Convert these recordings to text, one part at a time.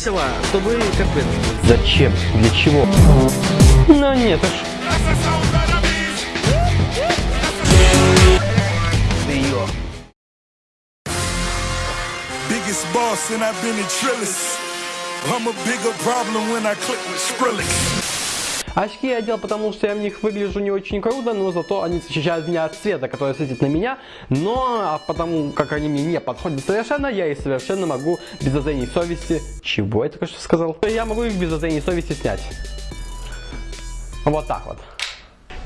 весело, чтобы капец. Зачем? Для чего? Ну нет уж. Ты ее. Biggest boss and I've been in Trillis. I'm a bigger problem when I click with Skrillex. Очки я одел, потому что я в них выгляжу не очень круто, но зато они защищают меня от света, который светит на меня. Но а потому как они мне не подходят совершенно, я их совершенно могу без зазрений совести... Чего я только что сказал? Я могу их без зазрений совести снять. Вот так вот.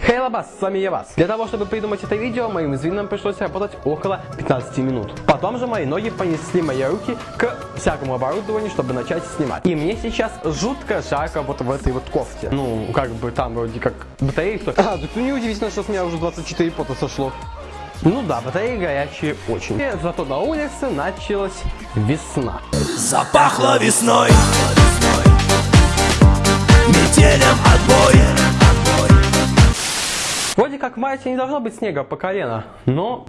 Хей, Лабас, с вами я вас. Для того, чтобы придумать это видео, моим извинам пришлось работать около 15 минут. Потом же мои ноги понесли мои руки к всякому оборудованию, чтобы начать снимать. И мне сейчас жутко жарко вот в этой вот кофте. Ну, как бы там вроде как батареи что А, тут неудивительно, что с меня уже 24 пота сошло. Ну да, батареи горячие очень. И зато на улице началась весна. Запахло весной. Как в марте не должно быть снега по колено, но...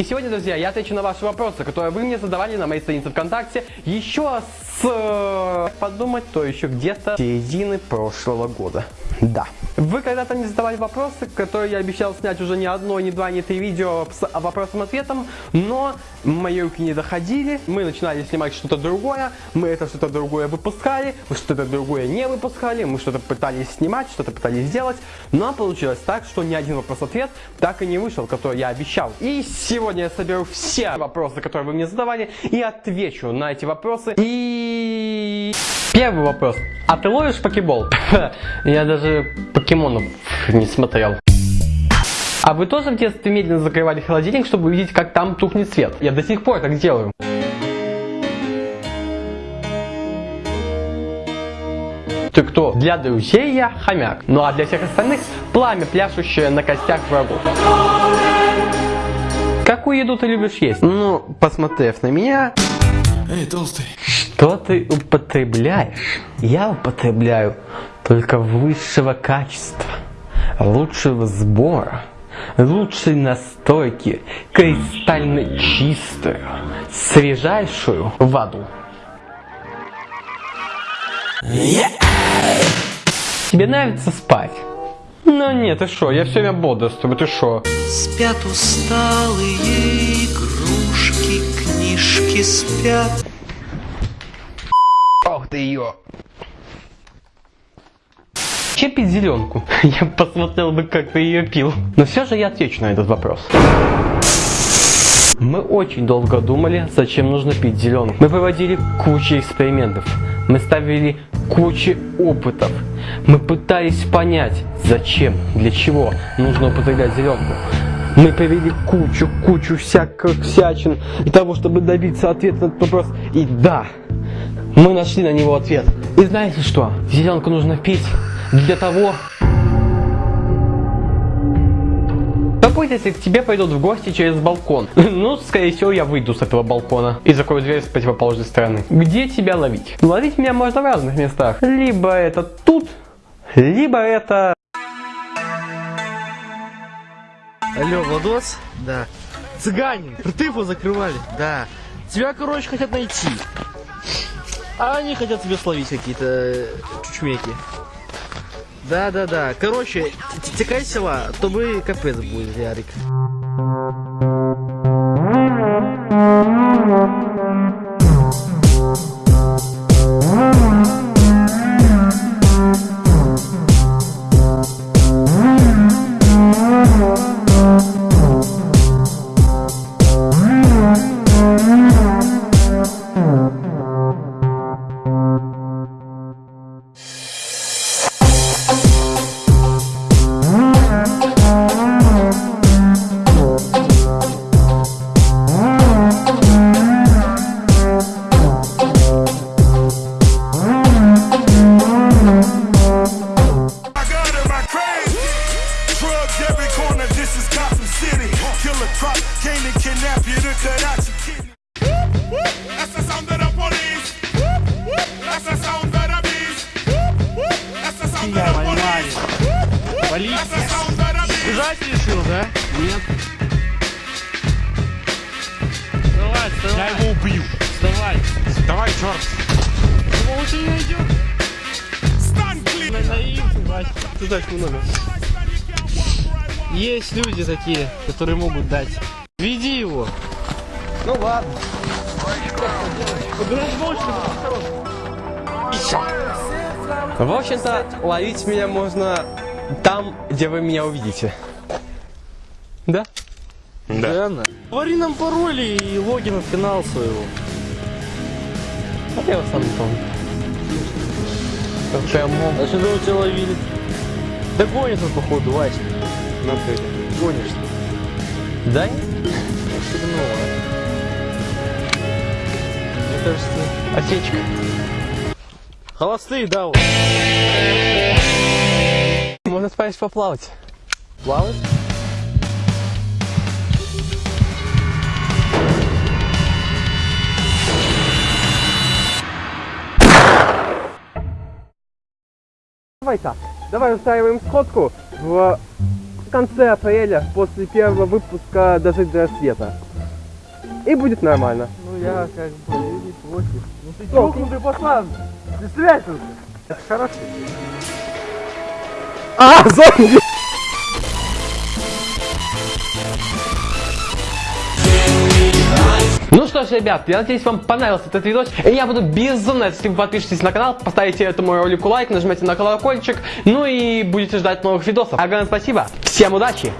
И сегодня, друзья, я отвечу на ваши вопросы, которые вы мне задавали на моей странице ВКонтакте еще с... э, Подумать, то еще где-то середины прошлого года. Да. Вы когда-то мне задавали вопросы, которые я обещал снять уже не одно, не два, не три видео с вопросом-ответом, но мои руки не доходили, мы начинали снимать что-то другое, мы это что-то другое выпускали, мы что-то другое не выпускали, мы что-то пытались снимать, что-то пытались сделать, но получилось так, что ни один вопрос-ответ так и не вышел, который я обещал. И сегодня я соберу все вопросы, которые вы мне задавали, и отвечу на эти вопросы. И первый вопрос. А ты ловишь покебол? Я даже покемонов не смотрел. А вы тоже в детстве медленно закрывали холодильник, чтобы увидеть, как там тухнет свет? Я до сих пор так делаю. Ты кто? Для друзей я хомяк. Ну а для всех остальных пламя, пляшущее на костях врагов. Какую еду ты любишь есть? Ну, посмотрев на меня, Эй, толстый. что ты употребляешь? Я употребляю только высшего качества, лучшего сбора, лучшей настойки, кристально чистую, свежайшую воду. Тебе нравится спать? Ну нет, ты шо, я все время бодрствую, ты шо? Спят усталые игрушки, книжки спят. Ох ты ее. Че пить зеленку? Я посмотрел бы, как ты ее пил. Но все же я отвечу на этот вопрос. Мы очень долго думали, зачем нужно пить зеленку. Мы проводили кучу экспериментов. Мы ставили кучу опытов. Мы пытались понять, зачем, для чего нужно употреблять зеленку. Мы провели кучу, кучу всяких всячин для того, чтобы добиться ответа на этот вопрос. И да, мы нашли на него ответ. И знаете что? Зеленку нужно пить для того, Будет, если к тебе пойдут в гости через балкон? Ну, скорее всего, я выйду с этого балкона и закрою дверь с противоположной стороны. Где тебя ловить? Ловить меня можно в разных местах. Либо это тут, либо это... Алло, Владос? Да. Цыгане, его закрывали? Да. Тебя, короче, хотят найти. А они хотят тебя словить какие-то э, чучмеки. Да, да, да. Короче, т- текай с села, то бы капец будет, Ярик. Sound of the police. That's the sound of the beast. Бежать решил, да? Нет. Давай, черт. Лучше не идет. Stand clear. Наивный, Вася. Есть люди такие, которые могут дать. Веди его. Ну ладно. В общем-то, ловить меня можно там, где вы меня увидите. Да? Реально. Говори нам пароль и логин в канал своего. А я его сам не помню. Как прям мог. А что мы тебя ловили? Да гонит он походу, Вася. Ну ты. Гонишь. Да нет? Сигнал, Мне кажется, Осечка. холостые, да, вот. Можно спать поплавать. Плавать? Давай так. Давай устраиваем сходку в конце апреля после первого выпуска «Дожить до рассвета». И будет нормально. Я как бы не против. Ну ты чокнутый пацан. Ты связался. Это хорошо. А, зомби! Ну что ж, ребят, я надеюсь, вам понравился этот видос. И я буду безумно, если вы подпишетесь на канал, поставите этому ролику лайк, нажмете на колокольчик, ну и будете ждать новых видосов. Огромное спасибо, всем удачи.